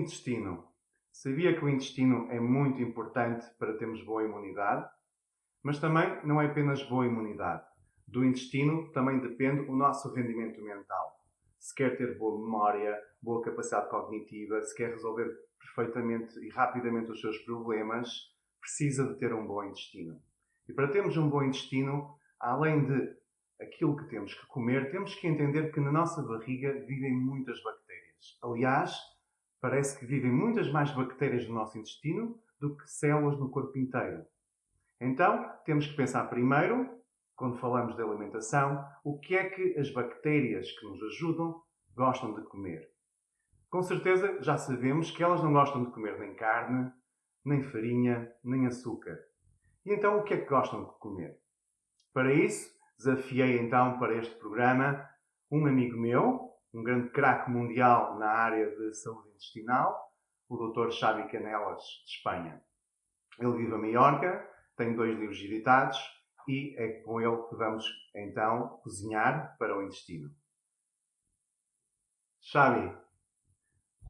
Intestino. Sabia que o intestino é muito importante para termos boa imunidade? Mas também não é apenas boa imunidade. Do intestino também depende o nosso rendimento mental. Se quer ter boa memória, boa capacidade cognitiva, se quer resolver perfeitamente e rapidamente os seus problemas, precisa de ter um bom intestino. E para termos um bom intestino, além de aquilo que temos que comer, temos que entender que na nossa barriga vivem muitas bactérias. Aliás, parece que vivem muitas mais bactérias no nosso intestino do que células no corpo inteiro. Então, temos que pensar primeiro, quando falamos de alimentação, o que é que as bactérias que nos ajudam gostam de comer. Com certeza já sabemos que elas não gostam de comer nem carne, nem farinha, nem açúcar. E então o que é que gostam de comer? Para isso, desafiei então para este programa um amigo meu, um grande craque mundial na área de saúde intestinal, o Dr. Xavi Canelas, de Espanha. Ele vive a Maiorca, tem dois livros editados e é com ele que vamos então cozinhar para o intestino. Xavi.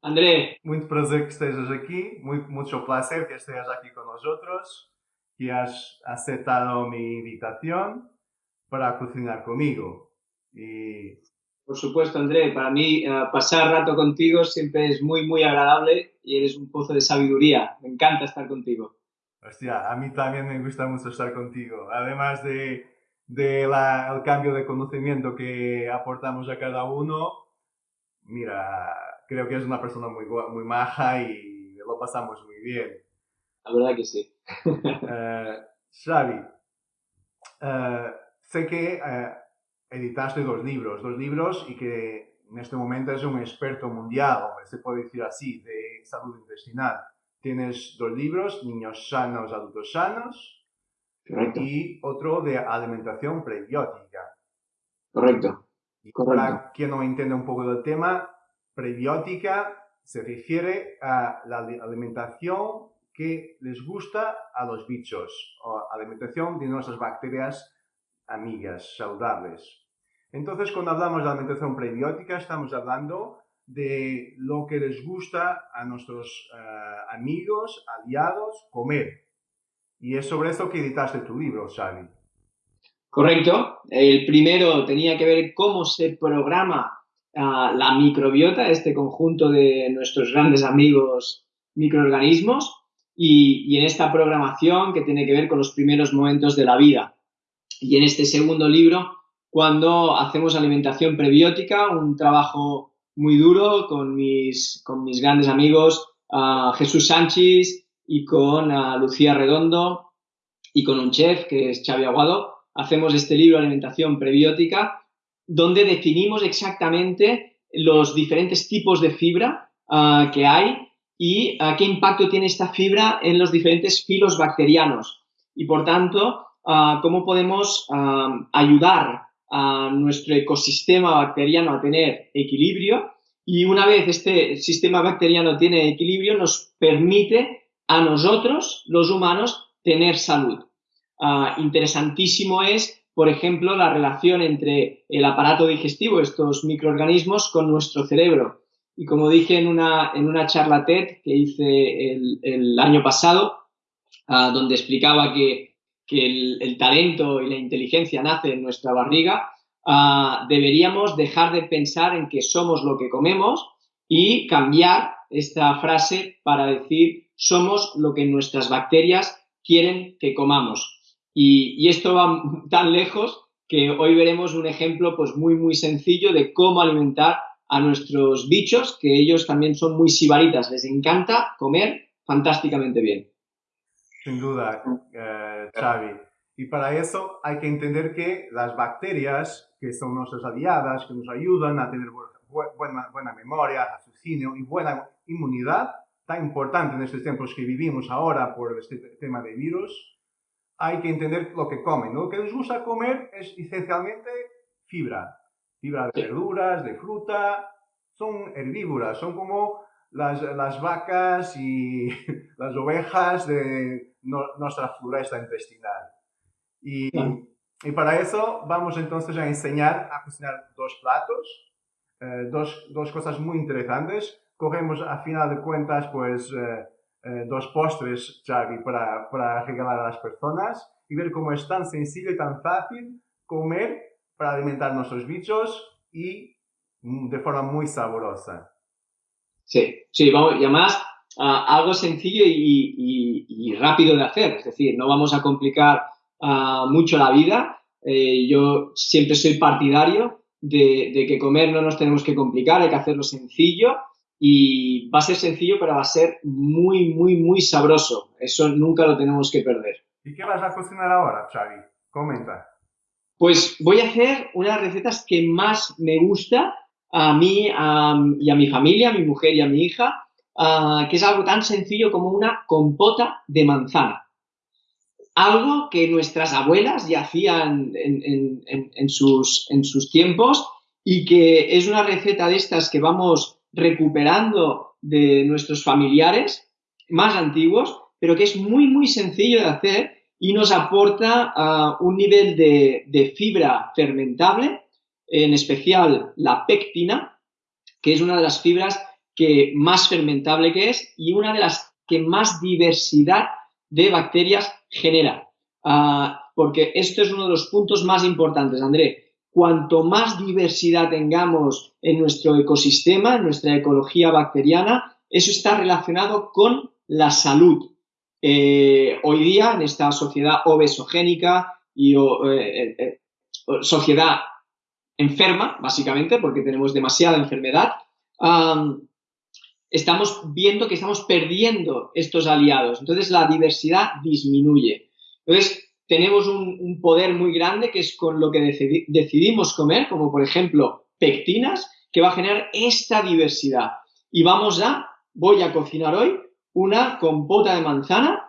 André. Muito prazer que estejas aqui, muito, muito placer que estejas aqui con nosotros, que has aceptado mi invitación para cocinar conmigo. Y... Por supuesto, André, para mí uh, pasar rato contigo siempre es muy, muy agradable y eres un pozo de sabiduría. Me encanta estar contigo. Hostia, a mí también me gusta mucho estar contigo. Además de, de la, el cambio de conocimiento que aportamos a cada uno, mira, creo que es una persona muy, muy maja y lo pasamos muy bien. La verdad que sí. uh, Xavi, uh, sé que uh, editaste dos libros, dos libros y que en este momento es un experto mundial, se puede decir así, de salud intestinal. Tienes dos libros, Niños sanos, adultos sanos, Correcto. y otro de alimentación prebiótica. Correcto. Y para quien no entiende un poco del tema, prebiótica se refiere a la alimentación que les gusta a los bichos, o alimentación de nuestras bacterias amigas, saludables. Entonces, cuando hablamos de alimentación prebiótica, estamos hablando de lo que les gusta a nuestros uh, amigos, aliados, comer. Y es sobre eso que editaste tu libro, Xavi. Correcto. El primero tenía que ver cómo se programa uh, la microbiota, este conjunto de nuestros grandes amigos microorganismos, y, y en esta programación que tiene que ver con los primeros momentos de la vida. Y en este segundo libro, cuando hacemos alimentación prebiótica, un trabajo muy duro con mis, con mis grandes amigos Jesús Sánchez y con Lucía Redondo y con un chef que es Xavi Aguado, hacemos este libro Alimentación Prebiótica, donde definimos exactamente los diferentes tipos de fibra uh, que hay y qué impacto tiene esta fibra en los diferentes filos bacterianos. Y por tanto, cómo podemos ayudar a nuestro ecosistema bacteriano a tener equilibrio y una vez este sistema bacteriano tiene equilibrio nos permite a nosotros, los humanos, tener salud. Uh, interesantísimo es, por ejemplo, la relación entre el aparato digestivo, estos microorganismos, con nuestro cerebro. Y como dije en una, en una charla TED que hice el, año pasado, uh, donde explicaba que que el, talento y la inteligencia nace en nuestra barriga, uh, deberíamos dejar de pensar en que somos lo que comemos y cambiar esta frase para decir somos lo que nuestras bacterias quieren que comamos. Y, y esto va tan lejos que hoy veremos un ejemplo pues muy muy sencillo de cómo alimentar a nuestros bichos, que ellos también son muy sibaritas, les encanta comer fantásticamente bien. Sin duda, eh, Xavi. Y para eso hay que entender que las bacterias, que son nuestras aliadas, que nos ayudan a tener buena, buena memoria, raciocinio y buena inmunidad, tan importante en estos tiempos que vivimos ahora por este tema de virus, hay que entender lo que comen. Lo que les gusta comer es esencialmente fibra. Fibra de verduras, de fruta, son herbívoras, son como las, las vacas y las ovejas de no, nuestra floresta intestinal. Y, y, para eso vamos entonces a enseñar a cocinar dos platos, eh, dos, dos cosas muy interesantes. corremos, a final de cuentas, pues eh, eh, dos postres, Xavi, para, para regalar a las personas y ver cómo es tan sencillo y tan fácil comer para alimentar nuestros bichos y mm, de forma muy sabrosa. Sí, sí, vamos, y además ah, algo sencillo y, rápido de hacer, es decir, no vamos a complicar ah, mucho la vida. Eh, yo siempre soy partidario de, de, que comer no nos tenemos que complicar, hay que hacerlo sencillo y va a ser sencillo, pero va a ser muy, muy, muy sabroso. Eso nunca lo tenemos que perder. ¿Y qué vas a cocinar ahora, Xavi? Comenta. Pues voy a hacer unas recetas que más me gusta a mí y a mi familia, a mi mujer y a mi hija, que es algo tan sencillo como una compota de manzana. Algo que nuestras abuelas ya hacían en, sus, tiempos y que es una receta de estas que vamos recuperando de nuestros familiares más antiguos, pero que es muy, muy sencillo de hacer y nos aporta un nivel de fibra fermentable en especial la pectina, que es una de las fibras que más fermentable que es y una de las que más diversidad de bacterias genera. Ah, porque esto es uno de los puntos más importantes, André. Cuanto más diversidad tengamos en nuestro ecosistema, en nuestra ecología bacteriana, eso está relacionado con la salud. Eh, hoy día, en esta sociedad obesogénica y eh, eh, sociedad enferma, básicamente, porque tenemos demasiada enfermedad, estamos viendo que estamos perdiendo estos aliados. Entonces, la diversidad disminuye. Entonces, tenemos un, poder muy grande que es con lo que decidimos comer, como por ejemplo pectinas, que va a generar esta diversidad. Y vamos a, voy a cocinar hoy una compota de manzana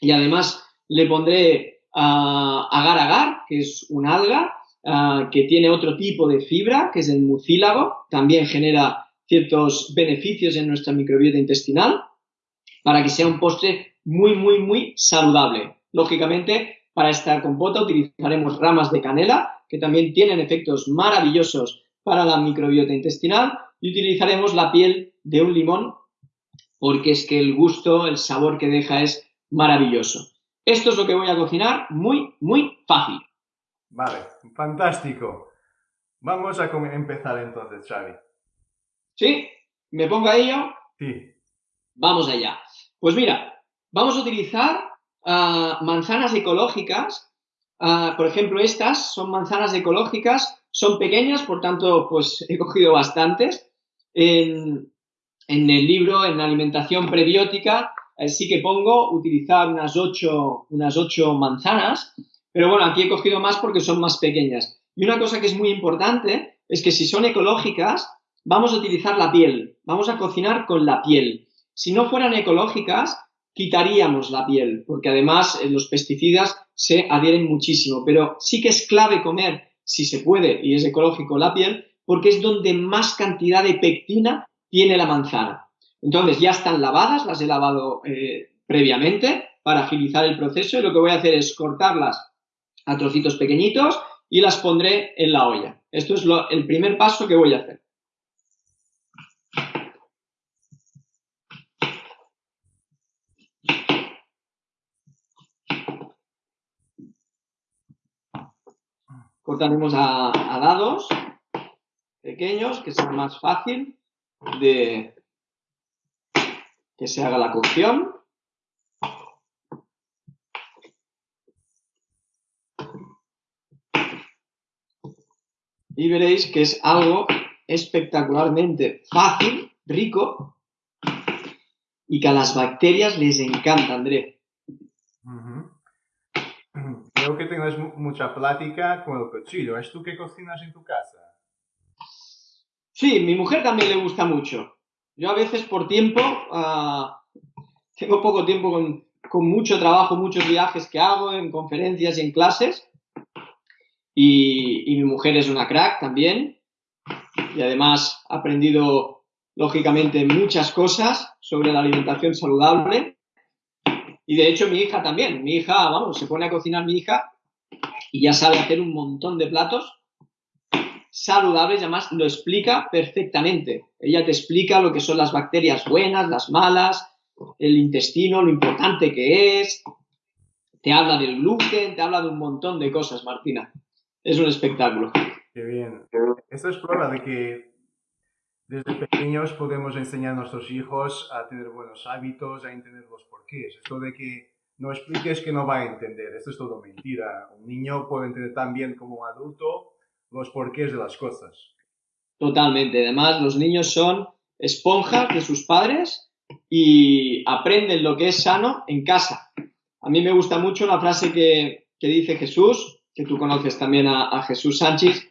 y además le pondré agar agar, que es un alga, Ah, que tiene otro tipo de fibra, que es el mucílago, también genera ciertos beneficios en nuestra microbiota intestinal, para que sea un postre muy, muy, muy saludable. Lógicamente, para esta compota utilizaremos ramas de canela, que también tienen efectos maravillosos para la microbiota intestinal, y utilizaremos la piel de un limón, porque es que el gusto, el sabor que deja es maravilloso. Esto es lo que voy a cocinar, muy, muy fácil. Vale, fantástico. Vamos a empezar entonces, Xavi. ¿Sí? ¿Me pongo a ello? Sí. Vamos allá. Pues mira, vamos a utilizar ah, manzanas ecológicas. Ah, por ejemplo, estas son manzanas ecológicas, son pequeñas, por tanto, pues he cogido bastantes. En, el libro, en alimentación prebiótica, eh, sí que pongo utilizar unas ocho, unas ocho manzanas. Pero bueno, aquí he cogido más porque son más pequeñas. Y una cosa que es muy importante es que si son ecológicas, vamos a utilizar la piel, vamos a cocinar con la piel. Si no fueran ecológicas, quitaríamos la piel, porque además eh, los pesticidas se adhieren muchísimo. Pero sí que es clave comer, si se puede y es ecológico, la piel, porque es donde más cantidad de pectina tiene la manzana. Entonces ya están lavadas, las he lavado eh, previamente para agilizar el proceso y lo que voy a hacer es cortarlas a trocitos pequeñitos y las pondré en la olla. Esto es el primer paso que voy a hacer. Cortaremos a, a dados pequeños, que sea más fácil de que se haga la cocción. Y veréis que es algo espectacularmente fácil, rico y que a las bacterias les encanta, André. Veo que tengas mucha plática con el cuchillo. ¿Es tú que cocinas en tu casa? Sí, mi mujer también le gusta mucho. Yo a veces por tiempo, ah, tengo poco tiempo con, con mucho trabajo, muchos viajes que hago en conferencias y en clases y, mi mujer es una crack también. Y además ha aprendido, lógicamente, muchas cosas sobre la alimentación saludable. Y de hecho mi hija también. Mi hija, vamos, se pone a cocinar mi hija y ya sabe hacer un montón de platos saludables y además lo explica perfectamente. Ella te explica lo que son las bacterias buenas, las malas, el intestino, lo importante que es. Te habla del gluten, te habla de un montón de cosas, Martina. Es un espectáculo. Qué bien. Esto es prueba de que desde pequeños podemos enseñar a nuestros hijos a tener buenos hábitos, a entender los porqués. Esto de que no expliques que no va a entender. Esto es todo mentira. Un niño puede entender tan bien como un adulto los porqués de las cosas. Totalmente. Además, los niños son esponjas de sus padres y aprenden lo que es sano en casa. A mí me gusta mucho una frase que, dice Jesús, que tú conoces también a, Jesús Sánchez,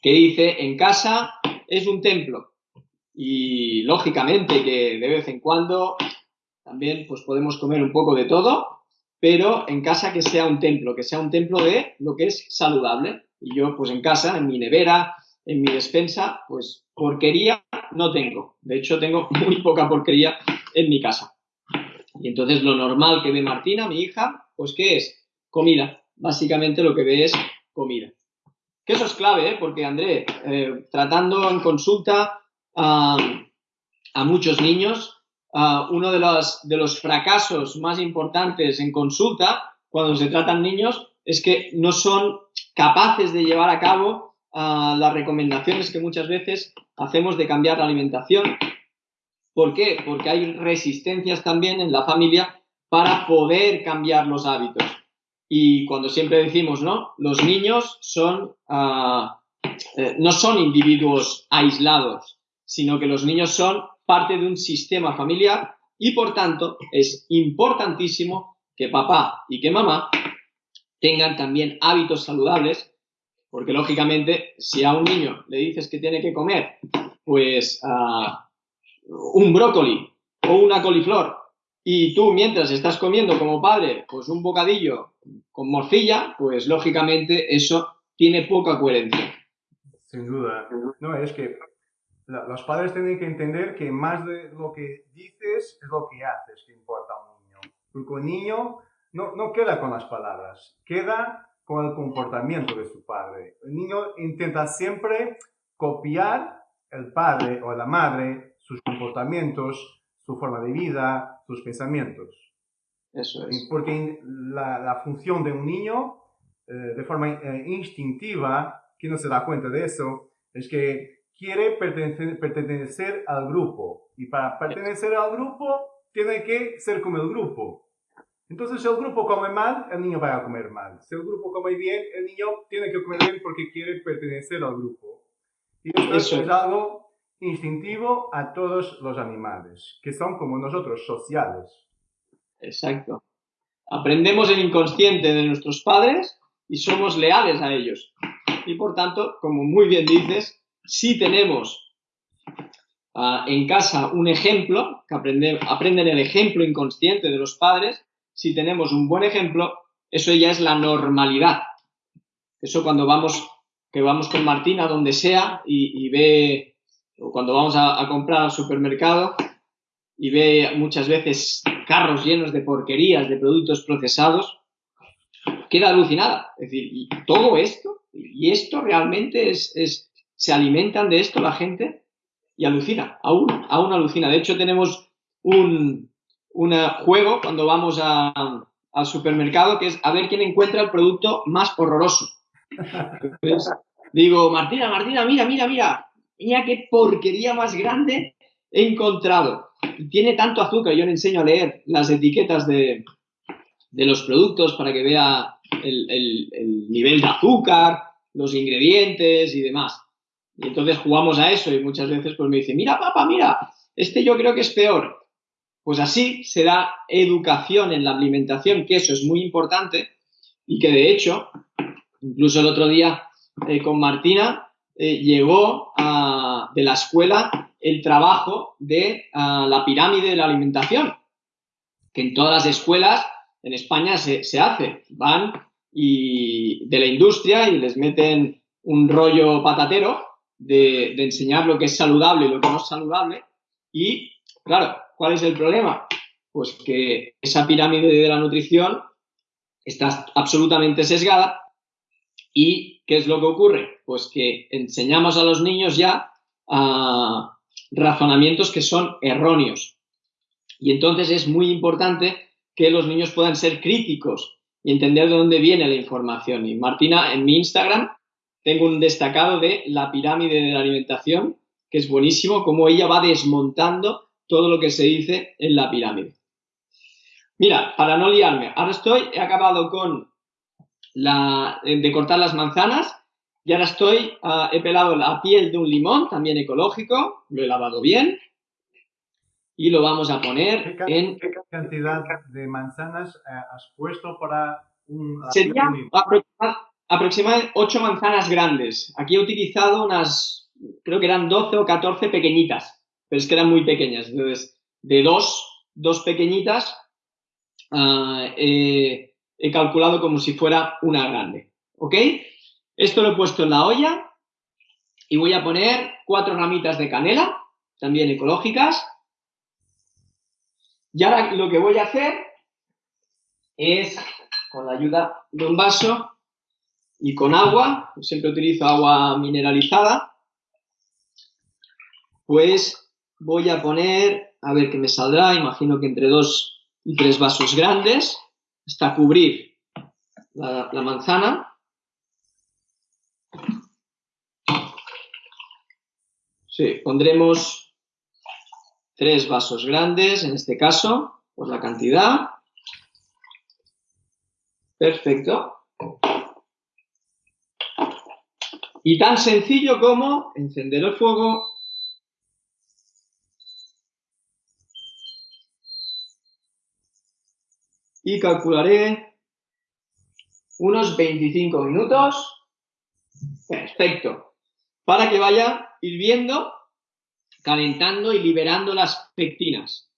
que dice, en casa es un templo. Y lógicamente que de vez en cuando también pues podemos comer un poco de todo, pero en casa que sea un templo, que sea un templo de lo que es saludable. Y yo pues en casa, en mi nevera, en mi despensa, pues porquería no tengo. De hecho tengo muy poca porquería en mi casa. Y entonces lo normal que ve Martina, mi hija, pues ¿qué es? Comida. Básicamente lo que ve es comida. Que eso es clave, ¿eh? porque André, eh, tratando en consulta a, muchos niños, uno de los, de los fracasos más importantes en consulta cuando se tratan niños es que no son capaces de llevar a cabo las recomendaciones que muchas veces hacemos de cambiar la alimentación. ¿Por qué? Porque hay resistencias también en la familia para poder cambiar los hábitos. Y cuando siempre decimos, ¿no? Los niños son, ah, eh, no son individuos aislados, sino que los niños son parte de un sistema familiar y por tanto es importantísimo que papá y que mamá tengan también hábitos saludables, porque lógicamente si a un niño le dices que tiene que comer pues ah, un brócoli o una coliflor y tú mientras estás comiendo como padre pues un bocadillo con morcilla, pues lógicamente eso tiene poca coherencia. Sin duda. No, es que los padres tienen que entender que más de lo que dices es lo que haces que importa a un niño. Porque un niño no, no queda con las palabras, queda con el comportamiento de su padre. El niño intenta siempre copiar el padre o la madre, sus comportamientos, su forma de vida, sus pensamientos. Eso es. Porque la, la función de un niño, eh, de forma eh, instintiva, que no se da cuenta de eso, es que quiere pertenecer, pertenecer al grupo. Y para pertenecer al grupo, tiene que ser como el grupo. Entonces, si el grupo come mal, el niño va a comer mal. Si el grupo come bien, el niño tiene que comer bien porque quiere pertenecer al grupo. Y esto es algo instintivo a todos los animales, que son como nosotros, sociales. Exacto. Aprendemos el inconsciente de nuestros padres y somos leales a ellos. Y por tanto, como muy bien dices, si tenemos ah, en casa un ejemplo, que aprenden, aprenden el ejemplo inconsciente de los padres, si tenemos un buen ejemplo, eso ya es la normalidad. Eso cuando vamos, que vamos con Martina donde sea y, ve, o cuando vamos a, a, comprar al supermercado y ve muchas veces carros llenos de porquerías, de productos procesados, queda alucinada. Es decir, y todo esto, y esto realmente es, es se alimentan de esto la gente y alucina, aún, aún alucina. De hecho, tenemos un, juego cuando vamos al supermercado que es a ver quién encuentra el producto más horroroso. digo, Martina, Martina, mira, mira, mira, mira qué porquería más grande he encontrado. Tiene tanto azúcar, yo le enseño a leer las etiquetas de, los productos para que vea el, el nivel de azúcar, los ingredientes y demás. Y entonces jugamos a eso y muchas veces pues me dice, mira papá, mira, este yo creo que es peor. Pues así se da educación en la alimentación, que eso es muy importante y que de hecho, incluso el otro día eh, con Martina, eh, llegó de la escuela el trabajo de la pirámide de la alimentación, que en todas las escuelas en España se, se hace. Van y de la industria y les meten un rollo patatero de, enseñar lo que es saludable y lo que no es saludable. Y, claro, ¿cuál es el problema? Pues que esa pirámide de la nutrición está absolutamente sesgada y ¿qué es lo que ocurre? Pues que enseñamos a los niños ya a razonamientos que son erróneos. Y entonces es muy importante que los niños puedan ser críticos y entender de dónde viene la información. Y Martina, en mi Instagram tengo un destacado de la pirámide de la alimentación, que es buenísimo, como ella va desmontando todo lo que se dice en la pirámide. Mira, para no liarme, ahora estoy, he acabado con la, de cortar las manzanas y ahora estoy, ah, he pelado la piel de un limón, también ecológico, lo he lavado bien y lo vamos a poner en... ¿Qué cantidad de manzanas eh, has puesto para un... Sería aproximadamente 8 manzanas grandes. Aquí he utilizado unas, creo que eran 12 o 14 pequeñitas, pero es que eran muy pequeñas. Entonces, de dos, dos pequeñitas, uh, he calculado como si fuera una grande. ¿Ok? Esto lo he puesto en la olla y voy a poner cuatro ramitas de canela, también ecológicas. Y ahora lo que voy a hacer es, con la ayuda de un vaso y con agua, siempre utilizo agua mineralizada, pues voy a poner, a ver qué me saldrá, imagino que entre dos y tres vasos grandes, hasta cubrir la, la manzana. Sí, pondremos tres vasos grandes, en este caso, por la cantidad. Perfecto. Y tan sencillo como encender el fuego, y calcularé unos 25 minutos. Perfecto. Para que vaya hirviendo, calentando y liberando las pectinas.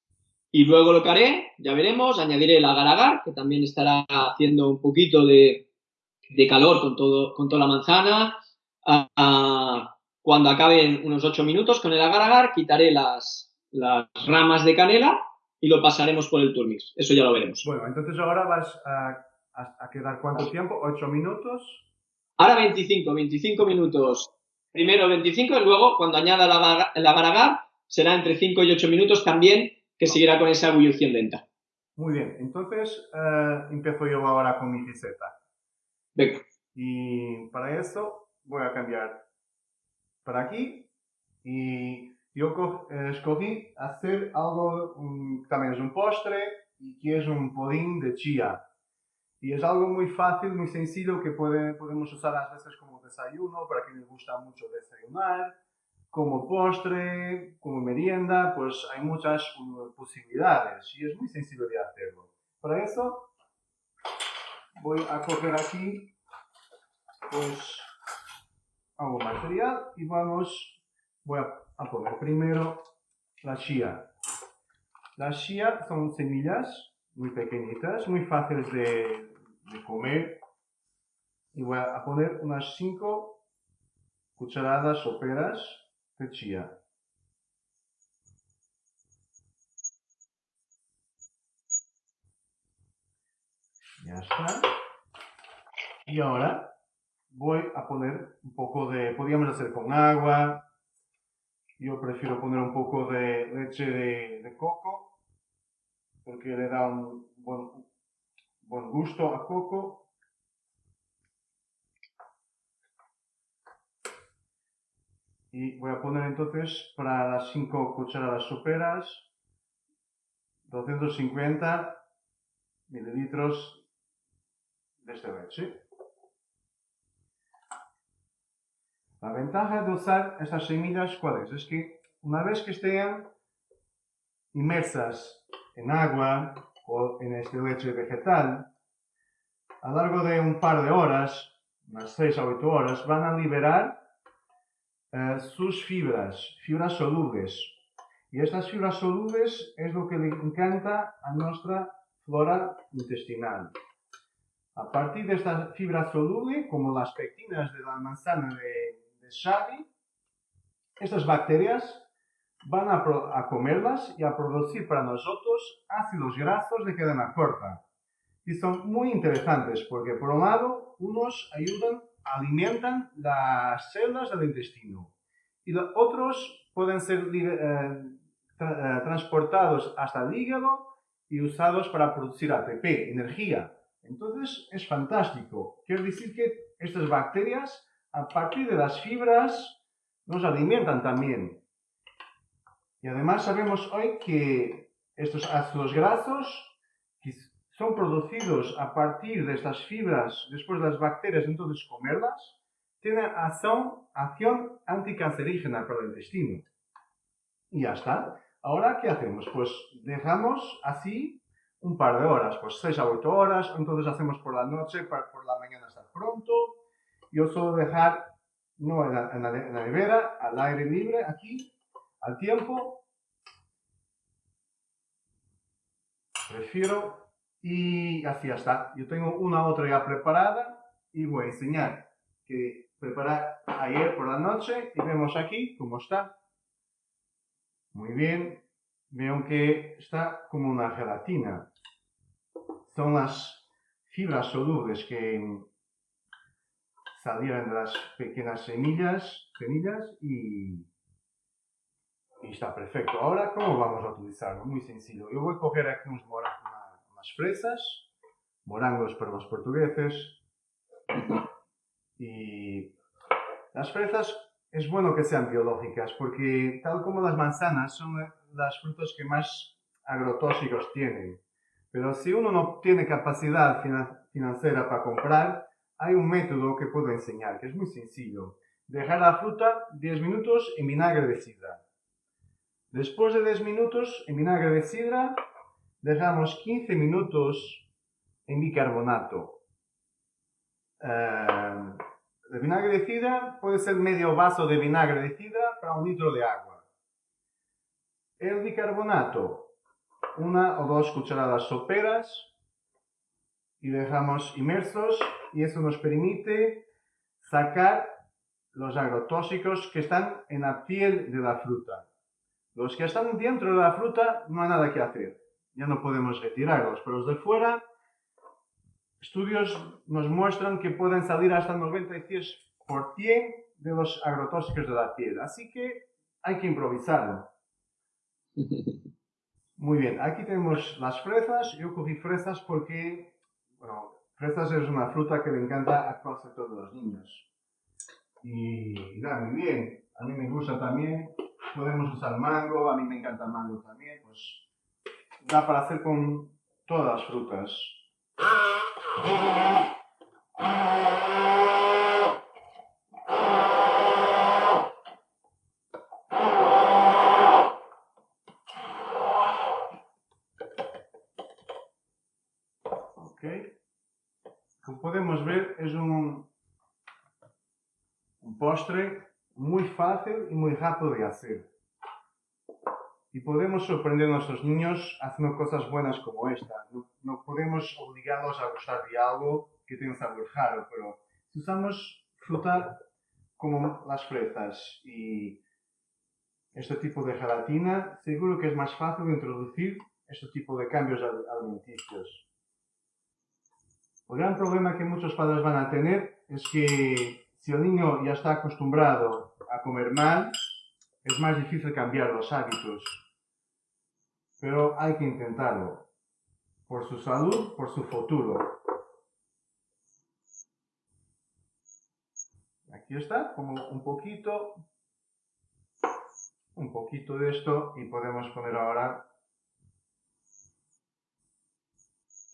Y luego lo que haré, ya veremos, añadiré el agar-agar, que también estará haciendo un poquito de, calor con, todo, con toda la manzana. cuando acaben unos 8 minutos con el agar-agar, quitaré las, las ramas de canela y lo pasaremos por el turmix. Eso ya lo veremos. Bueno, entonces ahora vas a, a quedar cuánto tiempo? ¿8 minutos? Ahora 25, 25 minutos primero 25 y luego cuando añada el agar-agar será entre 5 y 8 minutos también que seguirá con esa ebullición lenta. Muy bien, entonces eh, empiezo yo ahora con mi receta. Venga. Y para eso voy a cambiar para aquí y yo eh, escogí hacer algo, también es un postre y que es un pudín de chía. Y es algo muy fácil, muy sencillo que puede, podemos usar a veces como desayuno, para quien les gusta mucho desayunar, como postre, como merienda, pues hay muchas uh, posibilidades y es muy sencillo de hacerlo. Para eso voy a coger aquí pues algo material y vamos, voy a, a poner primero la chía. Las chía son semillas muy pequeñitas, muy fáciles de, comer. Y voy a poner unas 5 cucharadas soperas de chía. Ya está. Y ahora voy a poner un poco de, podríamos hacer con agua. Yo prefiero poner un poco de leche de coco porque le da un buen, buen gusto a coco. Y voy a poner entonces para las 5 cucharadas soperas 250 mililitros de esta leche. La ventaja de usar estas semillas, ¿cuál es? Que una vez que estén inmersas en agua o en este leche vegetal, a lo largo de un par de horas, unas 6 a 8 horas, van a liberar eh, sus fibras, fibras solubles. Y estas fibras solubles es lo que le encanta a nuestra flora intestinal. A partir de esta fibra soluble, como las pectinas de la manzana de, de estas bacterias van a, comerlas y a producir para nosotros ácidos grasos de cadena corta. Y son muy interesantes porque por un lado, unos ayudan alimentan las células del intestino y los otros pueden ser eh, tra- eh, transportados hasta el hígado y usados para producir ATP, energía. Entonces es fantástico. Quiere decir que estas bacterias, a partir de las fibras, nos alimentan también. Y además sabemos hoy que estos ácidos grasos que son producidos a partir de estas fibras después de las bacterias entonces comerlas, tienen acción, acción anticancerígena para el intestino. Y ya está. Ahora, ¿qué hacemos? Pues dejamos así un par de horas, pues 6 a 8 horas, entonces hacemos por la noche, para por la mañana estar pronto. Yo suelo dejar, no en la, en nevera, al aire libre, aquí, al tiempo. Prefiero, y así está. Yo tengo una otra ya preparada y voy a enseñar que preparé ayer por la noche y vemos aquí cómo está. Muy bien. Veo que está como una gelatina. Son las fibras solubles que salieron de las pequeñas semillas, semillas y, y está perfecto. Ahora, ¿cómo vamos a utilizarlo? Muy sencillo. Yo voy a coger aquí unos una- unas fresas, morangos para los portugueses. Y las fresas es bueno que sean biológicas porque tal como las manzanas son las frutas que más agrotóxicos tienen. Pero si uno no tiene capacidad fina- financiera para comprar, hay un método que puedo enseñar, que es muy sencillo. Dejar la fruta 10 minutos en vinagre de sidra. Después de 10 minutos en vinagre de sidra, dejamos 15 minutos en bicarbonato. Eh, el vinagre de sidra puede ser medio vaso de vinagre de sidra para un litro de agua. El bicarbonato, una o dos cucharadas soperas y dejamos inmersos y eso nos permite sacar los agrotóxicos que están en la piel de la fruta. Los que están dentro de la fruta no hay nada que hacer, ya no podemos retirarlos, pero los de fuera Estudios nos muestran que pueden salir hasta el 96% de los agrotóxicos de la piel. Así que hay que improvisarlo. Muy bien, aquí tenemos las fresas. Yo cogí fresas porque, bueno, fresas es una fruta que le encanta a casi todos los niños. Y da muy bien. A mí me gusta también. Podemos usar mango, a mí me encanta el mango también. Pues da para hacer con todas las frutas. Ok. Como podemos ver, es un, un postre muy fácil y muy rápido de hacer. Y podemos sorprender a nuestros niños haciendo cosas buenas como esta. No, no podemos obligarlos a gustar de algo que tenga sabor raro, pero si usamos fruta como las fresas y este tipo de gelatina, seguro que es más fácil introducir este tipo de cambios al- alimenticios. El gran problema que muchos padres van a tener es que si el niño ya está acostumbrado a comer mal, es más difícil cambiar los hábitos. Pero hay que intentarlo. Por su salud, por su futuro. Aquí está, como un poquito, un poquito de esto y podemos poner ahora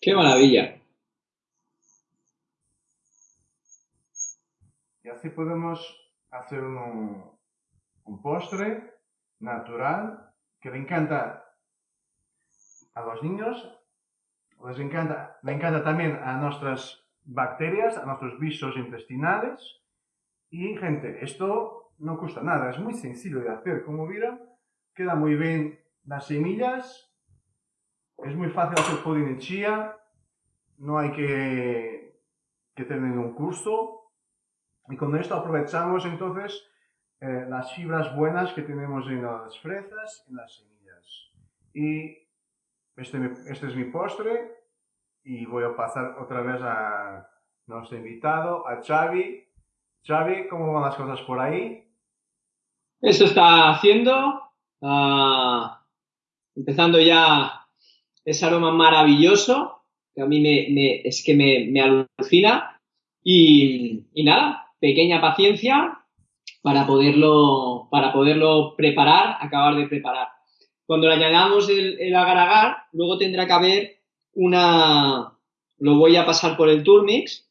¡Qué maravilla! Y así podemos hacer un, postre natural que le encanta a los niños, les encanta, le encanta también a nuestras bacterias, a nuestros bichos intestinales. Y gente, esto no cuesta nada, es muy sencillo de hacer. Como vieron, queda muy bien las semillas, es muy fácil hacer pudding de chía, no hay que, que tener un curso. Y con esto aprovechamos entonces eh, las fibras buenas que tenemos en las fresas en las semillas. Y este, este es mi postre y voy a pasar otra vez a nuestro invitado, a Xavi, Xavi, ¿cómo van las cosas por ahí? Eso está haciendo, ah, empezando ya ese aroma maravilloso, que a mí me, es que me, alucina. Y, nada, pequeña paciencia para poderlo, para poderlo preparar, acabar de preparar. Cuando le añadamos el, el agar-agar, luego tendrá que haber una... Lo voy a pasar por el Turmix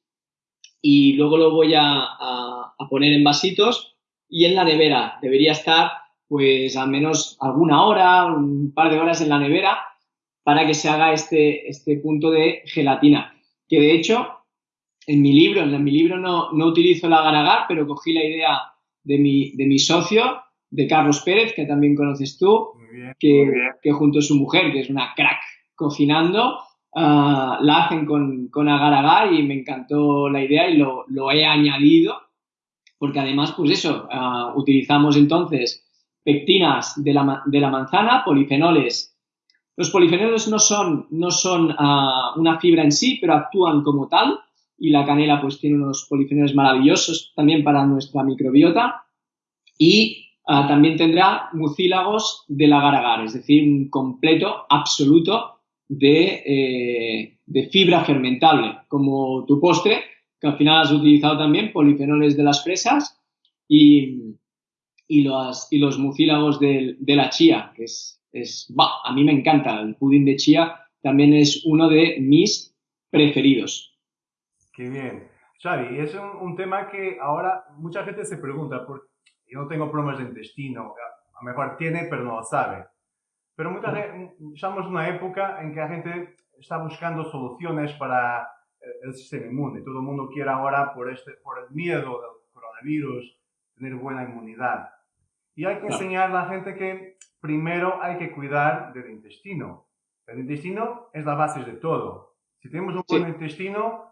y luego lo voy a, poner en vasitos y en la nevera. Debería estar pues al menos alguna hora, un par de horas en la nevera para que se haga este, este punto de gelatina. Que de hecho, en mi libro, en mi libro no, no utilizo el agar-agar, pero cogí la idea de mi, de mi socio, de Carlos Pérez, que también conoces tú, que, que junto a su mujer, que es una crack cocinando, Ah, la hacen con, con agar agar y me encantó la idea y lo, lo he añadido porque además, pues eso, ah, utilizamos entonces pectinas de la, de la, manzana, polifenoles. Los polifenoles no son, no son ah, una fibra en sí, pero actúan como tal y la canela pues tiene unos polifenoles maravillosos también para nuestra microbiota y también tendrá mucílagos del agar agar, es decir, un completo absoluto eh, de, fibra fermentable, como tu postre, que al final has utilizado también polifenoles de las fresas y, y, los, y los mucílagos de, la chía, que es, es a mí me encanta, el pudín de chía también es uno de mis preferidos. Qué bien. Xavi, es un, tema que ahora mucha gente se pregunta, porque yo no tengo problemas de intestino, a lo mejor tiene, pero no lo sabe. Pero muchas veces estamos en una época en que la gente está buscando soluciones para eh, el sistema inmune. Todo el mundo quiere ahora, por, este, por el miedo del coronavirus, tener buena inmunidad. Y hay que enseñar a la gente que primero hay que cuidar del intestino. El intestino es la base de todo. Si tenemos un buen intestino,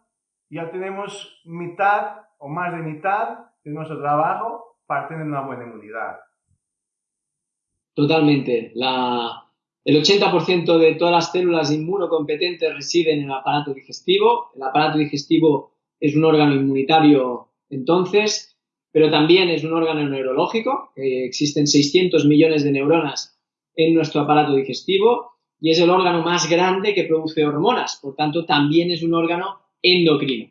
ya tenemos mitad o más de mitad de nuestro trabajo para tener una buena inmunidad. Totalmente. La, el 80% de todas las células inmunocompetentes residen en el aparato digestivo. El aparato digestivo es un órgano inmunitario entonces, pero también es un órgano neurológico. existen 600 millones de neuronas en nuestro aparato digestivo y es el órgano más grande que produce hormonas. Por tanto, también es un órgano endocrino.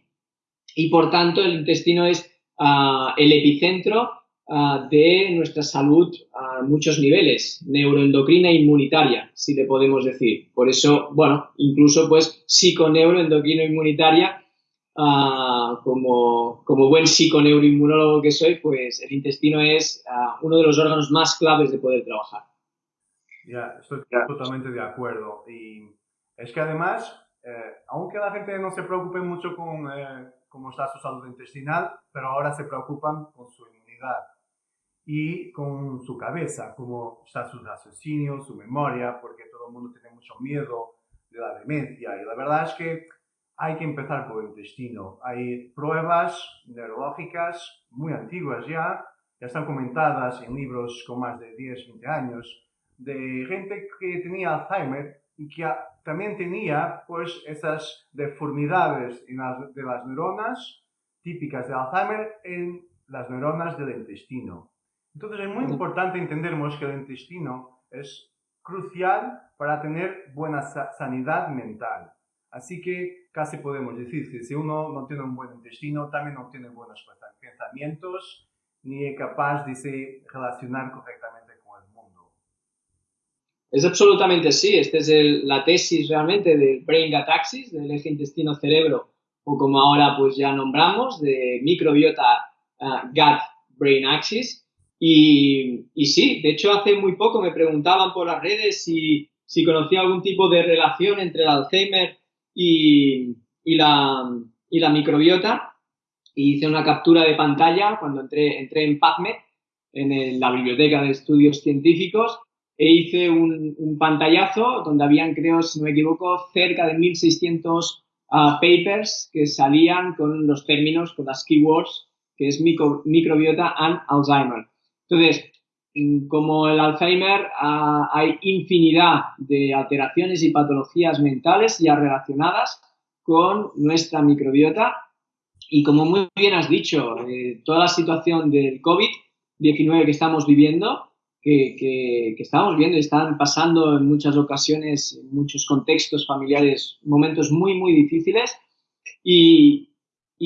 Y por tanto, el intestino es ah, el epicentro Ah, de nuestra salud a muchos niveles, neuroendocrina e inmunitaria, si le podemos decir. Por eso, bueno, incluso pues psiconeuroendocrino inmunitaria, uh, como, como buen psiconeuroinmunólogo que soy, pues el intestino es ah, uno de los órganos más claves de poder trabajar. Ya, estoy totalmente de acuerdo. Y es que además, eh, aunque la gente no se preocupe mucho con eh, cómo está su salud intestinal, pero ahora se preocupan con su inmunidad y con su cabeza, cómo está su raciocinio, su memoria, porque todo el mundo tiene mucho miedo de la demencia. Y la verdad es que hay que empezar por el intestino. Hay pruebas neurológicas muy antiguas ya, ya están comentadas en libros con más de 10, 20 años, de gente que tenía Alzheimer y que también tenía pues esas deformidades de las neuronas típicas de Alzheimer en las neuronas del intestino. Entonces es muy importante entendermos que el intestino es crucial para tener buena sanidad mental. Así que casi podemos decir que si uno no tiene un buen intestino, también no tiene buenos pensamientos, ni es capaz de se relacionar correctamente. Es absolutamente así. Esta es la tesis realmente del Brain Gut Axis, del eje intestino-cerebro, o como ahora pues ya nombramos, de microbiota uh, Gut Brain Axis. Y, sí, de hecho hace muy poco me preguntaban por las redes si, si conocía algún tipo de relación entre el Alzheimer y, y, la, y la microbiota. Y hice una captura de pantalla cuando entré, entré en PubMed, en la biblioteca de estudios científicos, e hice un, un, pantallazo donde habían, creo, si no me equivoco, cerca de 1600 ah, papers que salían con los términos, con las keywords, que es micro, microbiota and Alzheimer. Entonces, como el Alzheimer, ah, hay infinidad de alteraciones y patologías mentales ya relacionadas con nuestra microbiota Y como muy bien has dicho, eh, toda la situación del COVID-19 que estamos viviendo, que, que, estamos viendo y están pasando en muchas ocasiones, en muchos contextos familiares, momentos muy, muy difíciles y,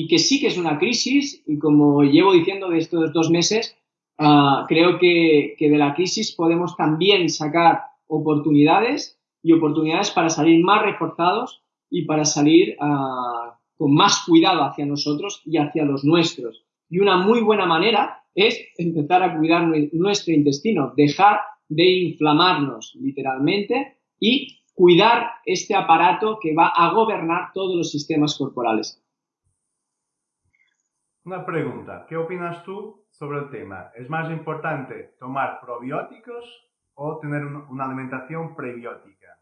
que sí que es una crisis y como llevo diciendo de estos dos meses, uh, creo que, de la crisis podemos también sacar oportunidades y oportunidades para salir más reforzados y para salir uh, con más cuidado hacia nosotros y hacia los nuestros. Y una muy buena manera es empezar a cuidar nuestro intestino, dejar de inflamarnos literalmente y cuidar este aparato que va a gobernar todos los sistemas corporales. Una pregunta, ¿qué opinas tú sobre el tema? ¿Es más importante tomar probióticos o tener una alimentación prebiótica?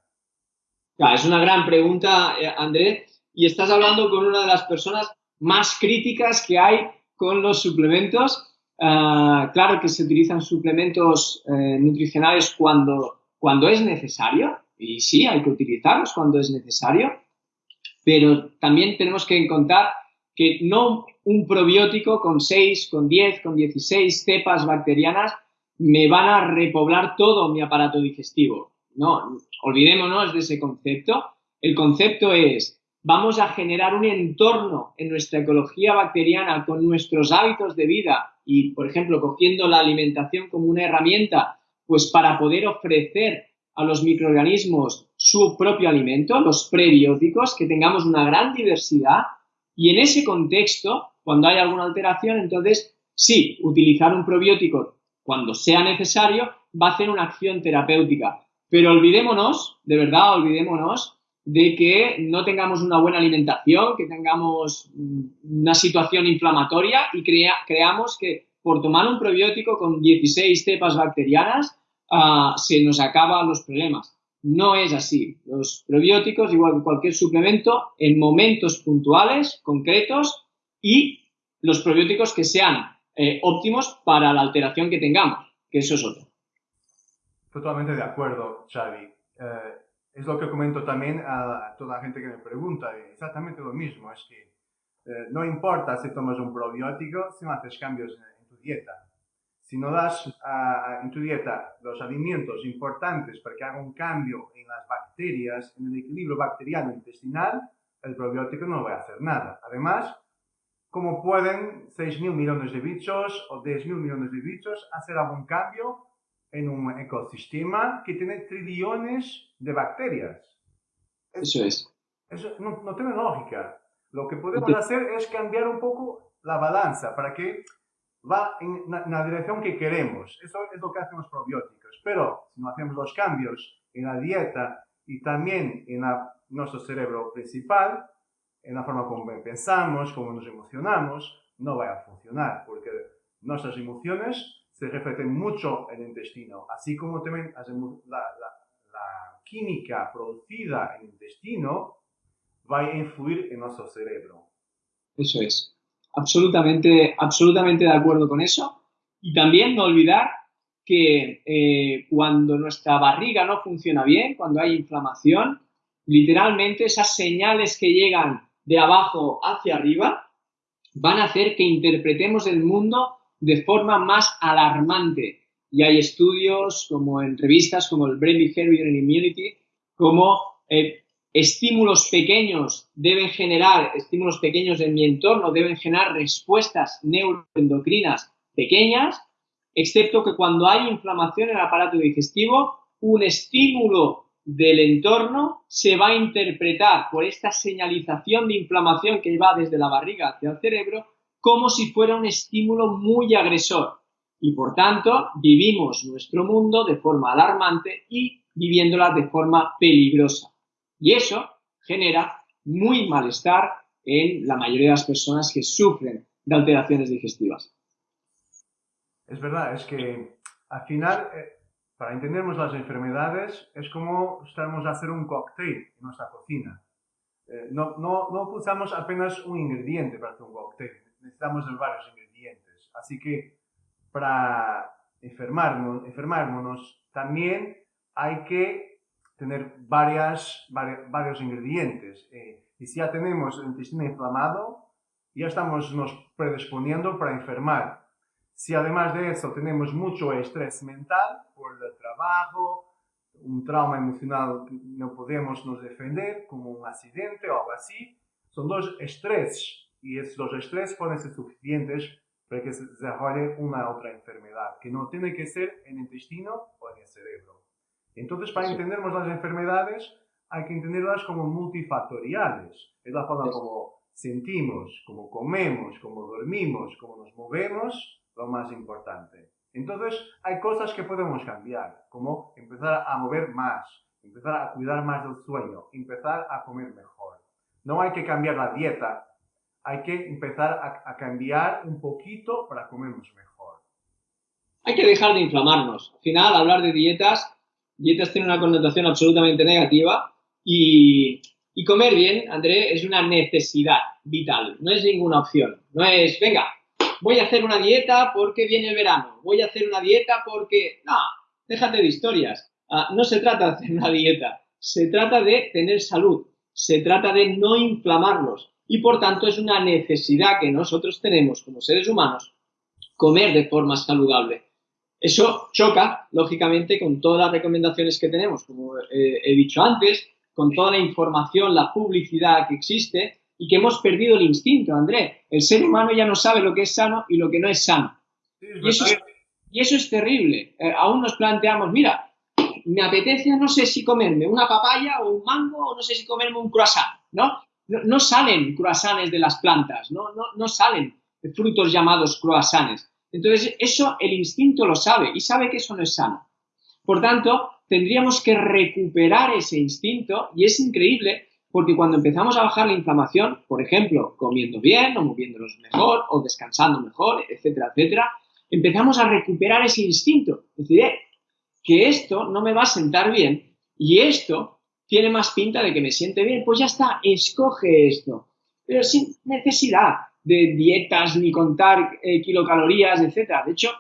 es una gran pregunta, eh, Andrés y estás hablando con una de las personas más críticas que hay con los suplementos. Ah, claro que se utilizan suplementos eh, nutricionales cuando, cuando es necesario, y sí, hay que utilizarlos cuando es necesario, pero también tenemos que encontrar que no un probiótico con 6, con 10, con 16 cepas bacterianas me van a repoblar todo mi aparato digestivo. No, olvidémonos de ese concepto. El concepto es vamos a generar un entorno en nuestra ecología bacteriana con nuestros hábitos de vida y, por ejemplo, cogiendo la alimentación como una herramienta, pues para poder ofrecer a los microorganismos su propio alimento, los prebióticos, que tengamos una gran diversidad y en ese contexto, cuando hay alguna alteración, entonces sí, utilizar un probiótico cuando sea necesario va a hacer una acción terapéutica. Pero olvidémonos, de verdad, olvidémonos de que no tengamos una buena alimentación, que tengamos una situación inflamatoria y creamos que por tomar un probiótico con 16 cepas bacterianas uh, se nos acaban los problemas. No es así. Los probióticos, igual que cualquier suplemento, en momentos puntuales, concretos, y los probióticos que sean eh, óptimos para la alteración que tengamos, que eso es otro. Totalmente de acuerdo, Xavi. Eh, es lo que comento también a toda la gente que me pregunta, exactamente lo mismo, es que eh, no importa si tomas un probiótico si no haces cambios en, tu dieta. Si no das en tu dieta los alimentos importantes para que haga un cambio en las bacterias, en el equilibrio bacteriano intestinal, el probiótico no va a hacer nada. Además, ¿cómo pueden 6.000 millones de bichos o 10.000 millones de bichos hacer algún cambio en un ecosistema que tiene trillones de bacterias. Eso es. Eso no, tiene lógica. Lo que podemos hacer es cambiar un poco la balanza para que va en la, dirección que queremos. Eso es lo que hacen los probióticos. Pero si no hacemos los cambios en la dieta y también en nuestro cerebro principal, en la forma como pensamos, como nos emocionamos, no va a funcionar porque nuestras emociones se reflejen mucho en el intestino, así como también la, la, química producida en el intestino va a influir en nuestro cerebro. Eso es. Absolutamente, absolutamente de acuerdo con eso. Y también no olvidar que eh, cuando nuestra barriga no funciona bien, cuando hay inflamación, literalmente esas señales que llegan de abajo hacia arriba van a hacer que interpretemos el mundo de forma más alarmante. Y hay estudios como en revistas como el Brain Behavior and Immunity, como eh, estímulos pequeños deben generar, estímulos pequeños en mi entorno deben generar respuestas neuroendocrinas pequeñas, excepto que cuando hay inflamación en el aparato digestivo, un estímulo del entorno se va a interpretar por esta señalización de inflamación que va desde la barriga hacia el cerebro como si fuera un estímulo muy agresor. Y por tanto, vivimos nuestro mundo de forma alarmante y viviéndola de forma peligrosa. Y eso genera muy malestar en la mayoría de las personas que sufren de alteraciones digestivas. Es verdad, es que al final, eh, para entendernos las enfermedades, es como estamos a hacer un cóctel en nuestra cocina. Eh, no, no, no usamos apenas un ingrediente para hacer un cóctel necesitamos varios ingredientes. Así que para enfermarnos, enfermarnos también hay que tener varias, varios ingredientes. Eh, y si ya tenemos el intestino inflamado, ya estamos nos predisponiendo para enfermar. Si además de eso tenemos mucho estrés mental por el trabajo, un trauma emocional que no podemos nos defender, como un accidente o algo así, son dos estrés y esos dos estrés pueden ser suficientes para que se desarrolle una otra enfermedad, que no tiene que ser en el intestino o en el cerebro. Entonces, para entendernos las enfermedades, hay que entenderlas como multifactoriales. Es la forma como sentimos, como comemos, como dormimos, como nos movemos, lo más importante. Entonces, hay cosas que podemos cambiar, como empezar a mover más, empezar a cuidar más del sueño, empezar a comer mejor. No hay que cambiar la dieta, hay que empezar a, cambiar un poquito para comernos mejor. Hay que dejar de inflamarnos. Al final, hablar de dietas, dietas tiene una connotación absolutamente negativa y, comer bien, André, es una necesidad vital, no es ninguna opción. No es, venga, voy a hacer una dieta porque viene el verano, voy a hacer una dieta porque... No, déjate de historias. Ah, no se trata de hacer una dieta, se trata de tener salud, se trata de no inflamarnos y por tanto es una necesidad que nosotros tenemos como seres humanos comer de forma saludable. Eso choca, lógicamente, con todas las recomendaciones que tenemos, como eh, he dicho antes, con toda la información, la publicidad que existe, y que hemos perdido el instinto, André. El ser humano ya no sabe lo que es sano y lo que no es sano. y, eso es, terrible. Eh, aún nos planteamos, mira, me apetece, no sé si comerme una papaya o un mango o no sé si comerme un croissant, ¿no? No, salen croissants de las plantas, no, no, no salen frutos llamados croissants. Entonces, eso el instinto lo sabe y sabe que eso no es sano. Por tanto, tendríamos que recuperar ese instinto y es increíble porque cuando empezamos a bajar la inflamación, por ejemplo, comiendo bien o moviéndonos mejor o descansando mejor, etcétera, etcétera, empezamos a recuperar ese instinto. Es decir, eh, que esto no me va a sentar bien y esto tiene más pinta de que me siente bien, pues ya está, escoge esto. Pero sin necesidad de dietas ni contar eh, kilocalorías, etcétera. De hecho,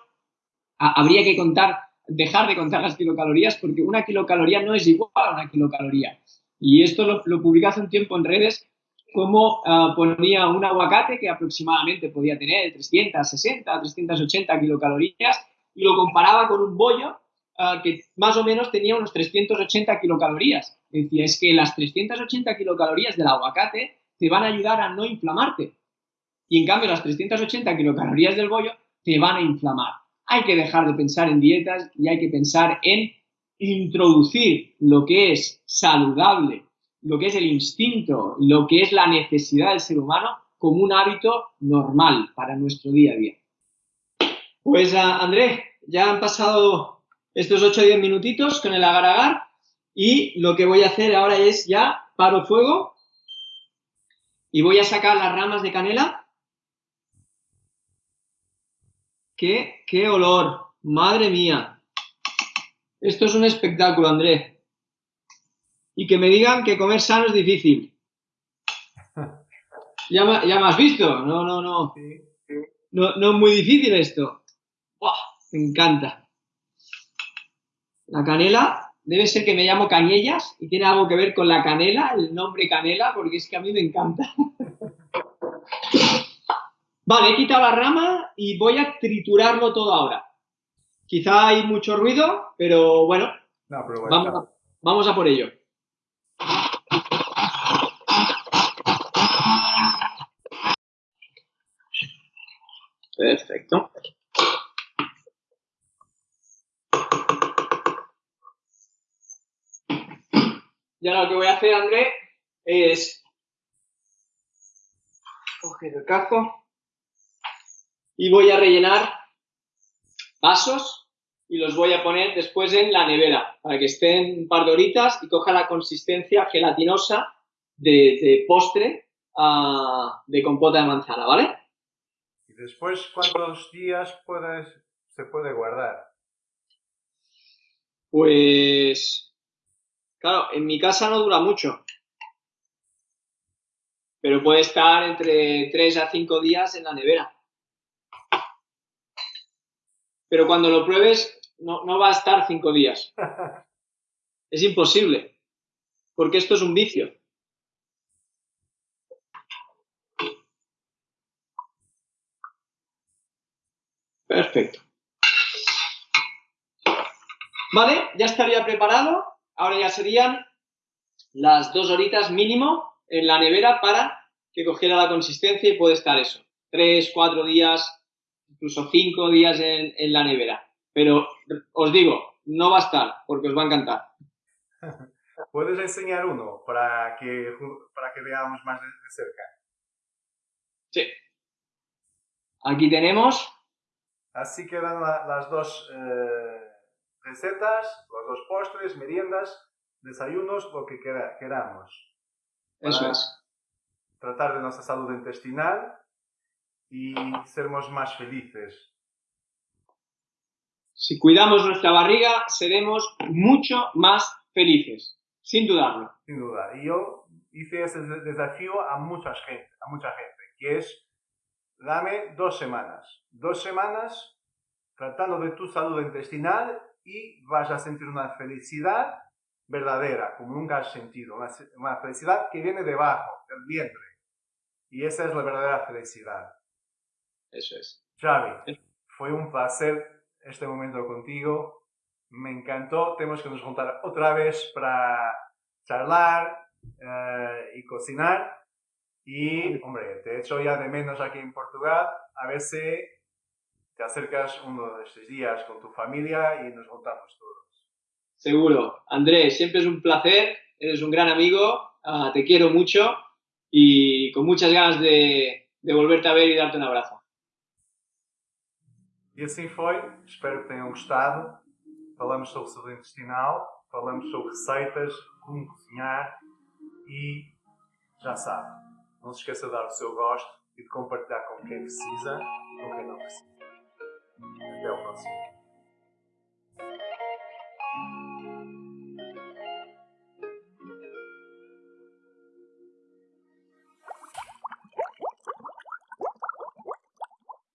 habría que contar, dejar de contar las kilocalorías porque una kilocaloría no es igual a una kilocaloría. Y esto lo, lo hace un tiempo en redes, como ah, ponía un aguacate que aproximadamente podía tener 360, 380 kilocalorías y lo comparaba con un bollo ah, que más o menos tenía unos 380 kilocalorías. Decía, es que las 380 kilocalorías del aguacate te van a ayudar a no inflamarte. Y en cambio las 380 kilocalorías del bollo te van a inflamar. Hay que dejar de pensar en dietas y hay que pensar en introducir lo que es saludable, lo que es el instinto, lo que es la necesidad del ser humano como un hábito normal para nuestro día a día. Pues ah, André, ya han pasado estos 8 o 10 minutitos con el agar agar y lo que voy a hacer ahora es ya paro fuego y voy a sacar las ramas de canela. ¡Qué, qué olor! ¡Madre mía! Esto es un espectáculo, André. Y que me digan que comer sano es difícil. Ya, me has visto. No, no, no. No, no es muy difícil esto. Me encanta. La canela debe ser que me llamo Cañellas y tiene algo que ver con la canela, el nombre canela, porque es que a mí me encanta. Vale, he quitado la rama y voy a triturarlo todo ahora. Quizá hay mucho ruido, pero bueno, vamos, a, por ello. Perfecto. Y ahora lo que voy a hacer, André, es coger el cazo y voy a rellenar vasos y los voy a poner después en la nevera para que estén un par de horitas y coja la consistencia gelatinosa de, postre ah, de compota de manzana, ¿vale? ¿Y después cuántos días puedes, se puede guardar? Pues, Claro, en mi casa no dura mucho, pero puede estar entre 3 a 5 días en la nevera. Pero cuando lo pruebes, no, no va a estar 5 días. Es imposible, porque esto es un vicio. Perfecto. Vale, ya estaría preparado. Ahora ya serían las dos horitas mínimo en la nevera para que cogiera la consistencia y puede estar eso. Tres, cuatro días, incluso cinco días en, en la nevera. Pero os digo, no va a estar porque os va a encantar. ¿Puedes enseñar uno para que, para que veamos más de, cerca? Sí. Aquí tenemos. Así quedan las dos eh, recetas, los dos postres, meriendas, desayunos, lo que queramos. Eso es. Tratar de nuestra salud intestinal y sermos más felices. Si cuidamos nuestra barriga, seremos mucho más felices, sin dudarlo. Sin duda. Y yo hice ese desafío a mucha gente, a mucha gente, que es, dame dos semanas. Dos semanas tratando de tu salud intestinal y vas a sentir una felicidad verdadera, como nunca has sentido. Una, felicidad que viene debajo, del vientre. Y esa es la verdadera felicidad. Eso es. Xavi, fue un placer este momento contigo. Me encantó. Tenemos que nos juntar otra vez para charlar eh, y cocinar. Y, hombre, te echo ya de menos aquí en Portugal. A ver si te acercas uno de estos días con tu familia y nos juntamos todos. Seguro. Andrés, siempre es un placer. Eres un gran amigo. Ah, te quiero mucho y con muchas ganas de, de volverte a ver y darte un abrazo. E assim foi. Espero que tenham gostado. Falamos sobre saúde intestinal, falamos sobre receitas, como cozinhar e já sabe, não se esqueça de dar o seu gosto e de compartilhar com quem precisa e com quem não precisa. Até o próximo.